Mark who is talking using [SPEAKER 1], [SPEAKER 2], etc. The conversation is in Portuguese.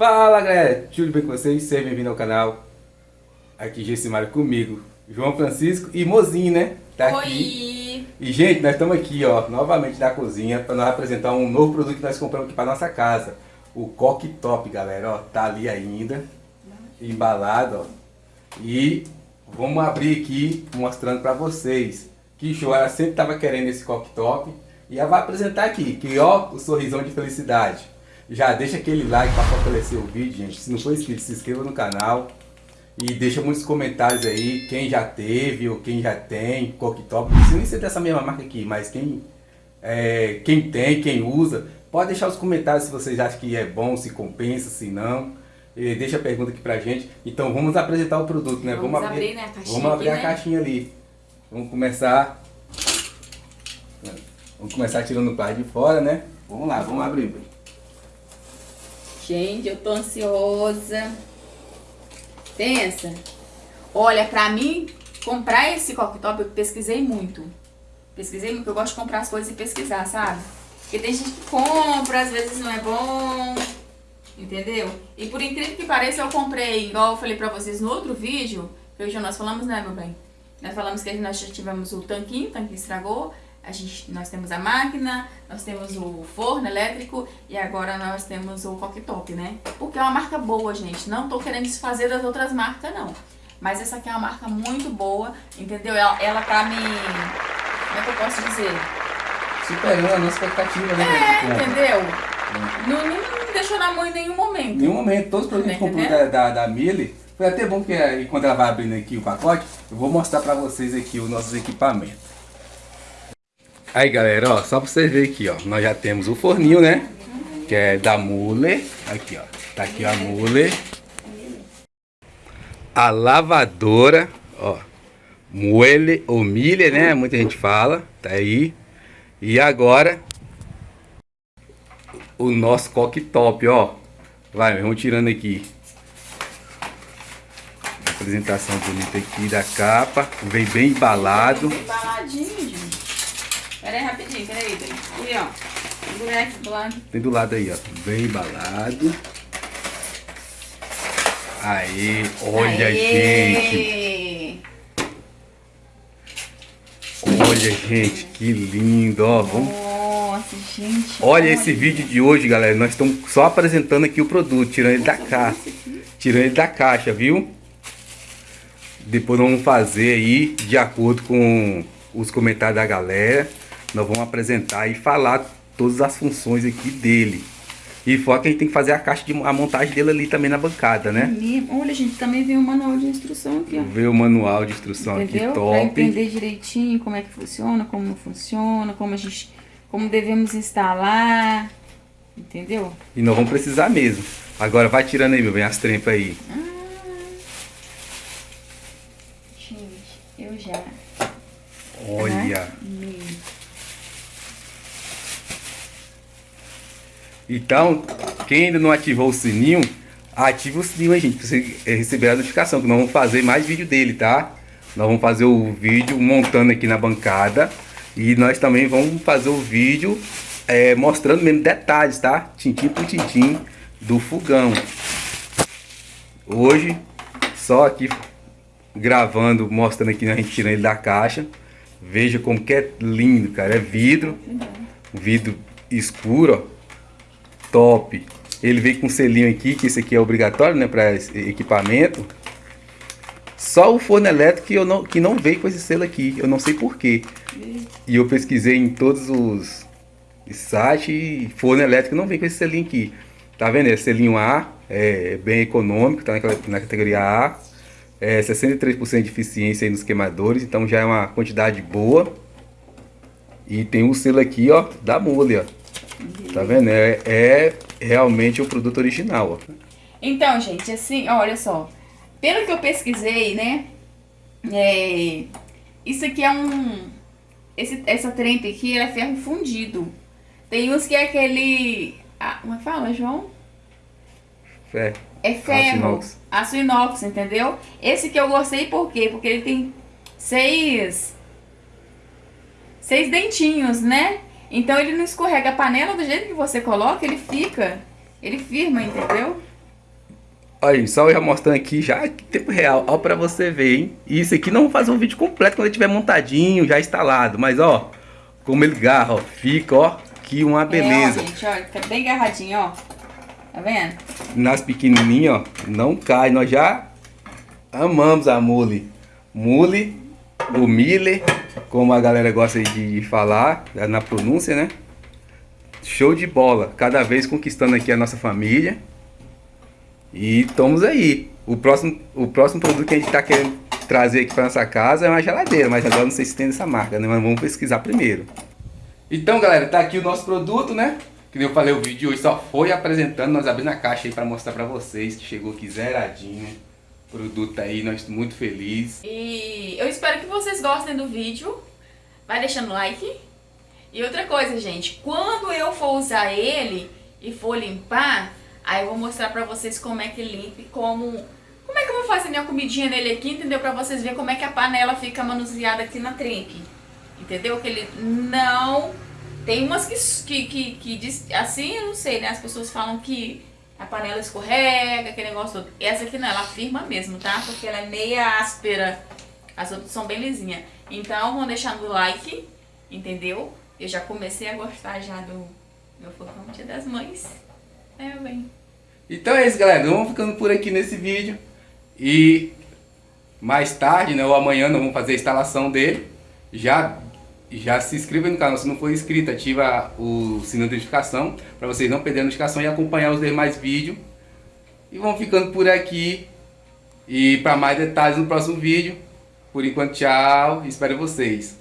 [SPEAKER 1] Fala galera, tudo bem com vocês? Seja bem-vindo ao canal. Aqui Gessimário comigo, João Francisco e Mozinho, né?
[SPEAKER 2] Tá Oi. aqui.
[SPEAKER 1] E gente, nós estamos aqui, ó, novamente na cozinha para nós apresentar um novo produto que nós compramos aqui para nossa casa. O Coque Top, galera, ó, tá ali ainda, embalado, ó. E vamos abrir aqui mostrando para vocês. Que show, ela sempre tava querendo esse Coque Top. E ela vai apresentar aqui, que ó, o sorrisão de felicidade. Já deixa aquele like para fortalecer o vídeo, gente. Se não for inscrito, se inscreva no canal. E deixa muitos comentários aí, quem já teve ou quem já tem, cooktop. Não precisa nem ser dessa mesma marca aqui, mas quem, é, quem tem, quem usa, pode deixar os comentários se vocês acham que é bom, se compensa, se não. E deixa a pergunta aqui pra gente. Então vamos apresentar o produto, né?
[SPEAKER 2] Vamos, vamos abrir, abrir né, a caixinha
[SPEAKER 1] Vamos abrir
[SPEAKER 2] aqui,
[SPEAKER 1] a né? caixinha ali. Vamos começar... Vamos começar tirando o par de fora, né? Vamos lá, vamos abrir.
[SPEAKER 2] Gente, eu tô ansiosa. Pensa. Olha, pra mim, comprar esse cooktop, eu pesquisei muito. Pesquisei muito, eu gosto de comprar as coisas e pesquisar, sabe? Porque tem gente que compra, às vezes não é bom, entendeu? E por incrível que pareça, eu comprei, igual eu falei pra vocês no outro vídeo, que hoje nós falamos, né, meu bem? Nós falamos que nós já tivemos o tanquinho, o tanquinho estragou, a gente, nós temos a máquina, nós temos o forno elétrico e agora nós temos o cooktop, né? Porque é uma marca boa, gente. Não tô querendo desfazer das outras marcas, não. Mas essa aqui é uma marca muito boa, entendeu? Ela, ela tá me... Como é que eu posso dizer?
[SPEAKER 1] Superando a nossa expectativa, né?
[SPEAKER 2] É, entendeu? É. Não, não deixou na mão em nenhum momento.
[SPEAKER 1] Nenhum momento. Todos os produtos que a gente comprou da, da, da Mille, foi até bom que quando ela vai abrindo aqui o pacote, eu vou mostrar pra vocês aqui os nossos equipamentos. Aí galera, ó, só pra vocês verem aqui, ó, nós já temos o forninho, né? Que é da Mule. Aqui, ó, tá aqui a Mule. A lavadora, ó, Muele ou Milha, né? Muita gente fala, tá aí. E agora, o nosso coque top, ó. Vai, vamos tirando aqui. Apresentação bonita aqui da capa. Vem bem embalado. Bem
[SPEAKER 2] embaladinho, gente. Pera aí, rapidinho, pera aí, ó. Do lado.
[SPEAKER 1] Tem do lado aí, ó. Bem embalado. Aí, olha, Aê. gente. Olha, gente, que lindo, ó. Vamos...
[SPEAKER 2] Nossa, gente.
[SPEAKER 1] Olha, olha esse vídeo de hoje, galera. Nós estamos só apresentando aqui o produto, tirando ele da caixa. Tirando ele da caixa, viu? Depois vamos fazer aí de acordo com os comentários da galera nós vamos apresentar e falar todas as funções aqui dele. E fora que a gente tem que fazer a caixa de a montagem dele ali também na bancada, né?
[SPEAKER 2] Olha, gente, também veio o manual de instrução aqui, ó.
[SPEAKER 1] Veio o manual de instrução
[SPEAKER 2] Entendeu?
[SPEAKER 1] aqui, top. Pra
[SPEAKER 2] entender direitinho como é que funciona, como não funciona, como a gente... Como devemos instalar, entendeu?
[SPEAKER 1] E nós vamos precisar mesmo. Agora vai tirando aí, meu bem, as trempas aí. Ah,
[SPEAKER 2] gente, eu já...
[SPEAKER 1] Olha... Então, quem ainda não ativou o sininho, ative o sininho aí, gente, pra você receber a notificação, que nós vamos fazer mais vídeo dele, tá? Nós vamos fazer o vídeo montando aqui na bancada e nós também vamos fazer o vídeo é, mostrando mesmo detalhes, tá? Tintim por tintim do fogão. Hoje, só aqui gravando, mostrando aqui, a gente tirando ele da caixa. Veja como que é lindo, cara. É vidro, vidro escuro, ó top. Ele veio com um selinho aqui, que esse aqui é obrigatório, né, para equipamento. Só o forno elétrico que, eu não, que não veio com esse selo aqui, eu não sei porquê. E eu pesquisei em todos os sites e forno elétrico não vem com esse selinho aqui. Tá vendo? É selinho A, é bem econômico, tá na categoria A. É 63% de eficiência nos queimadores, então já é uma quantidade boa. E tem o selo aqui, ó, da Mole, ó. Tá vendo? É, é realmente o produto original, ó.
[SPEAKER 2] Então, gente, assim, olha só. Pelo que eu pesquisei, né? É, isso aqui é um... Esse, essa trempe aqui é ferro fundido. Tem uns que é aquele... Ah, como é que fala, João?
[SPEAKER 1] Ferro.
[SPEAKER 2] É ferro. Aço inox. Aço inox, entendeu? Esse que eu gostei por quê? Porque ele tem seis... Seis dentinhos, né? Então ele não escorrega a panela do jeito que você coloca, ele fica, ele firma, entendeu?
[SPEAKER 1] Olha, só eu já mostrando aqui já em tempo real, ó pra você ver, hein? E isso aqui não vou fazer um vídeo completo quando ele estiver montadinho, já instalado, mas ó, como ele garra, ó, fica, ó, que uma beleza.
[SPEAKER 2] É, ó, gente, ó, fica bem agarradinho, ó. Tá vendo?
[SPEAKER 1] Nas pequenininhas, ó, não cai, nós já amamos a mule. Mule, o mille, como a galera gosta de falar, na pronúncia, né? Show de bola, cada vez conquistando aqui a nossa família. E estamos aí. O próximo, o próximo produto que a gente está querendo trazer aqui para nossa casa é uma geladeira, mas agora não sei se tem essa marca, né? Mas vamos pesquisar primeiro. Então, galera, tá aqui o nosso produto, né? Que eu falei, o vídeo hoje só foi apresentando, nós abrimos a caixa aí para mostrar para vocês que chegou aqui zeradinho. Produto aí, nós estamos muito felizes.
[SPEAKER 2] E eu espero que vocês gostem do vídeo. Vai deixando like. E outra coisa, gente, quando eu for usar ele e for limpar, Aí eu vou mostrar pra vocês como é que limpa e como... Como é que eu vou fazer minha comidinha nele aqui, entendeu? Pra vocês verem como é que a panela fica manuseada aqui na trempe. Entendeu? Que ele não... Tem umas que, que, que, que diz, assim, eu não sei, né? As pessoas falam que a panela escorrega, aquele negócio todo. Essa aqui não, ela firma mesmo, tá? Porque ela é meia áspera. As outras são bem lisinhas. Então, vão deixar no like, entendeu? Eu já comecei a gostar já do meu fogão Dia das Mães. É, bem.
[SPEAKER 1] Então é isso, galera. Vamos ficando por aqui nesse vídeo. E mais tarde, né, ou amanhã, nós vamos fazer a instalação dele. Já, já se inscreva no canal se não for inscrito. Ativa o sininho de notificação para vocês não perderem a notificação e acompanhar os demais vídeos. E vamos ficando por aqui. E para mais detalhes no próximo vídeo. Por enquanto, tchau. Espero vocês.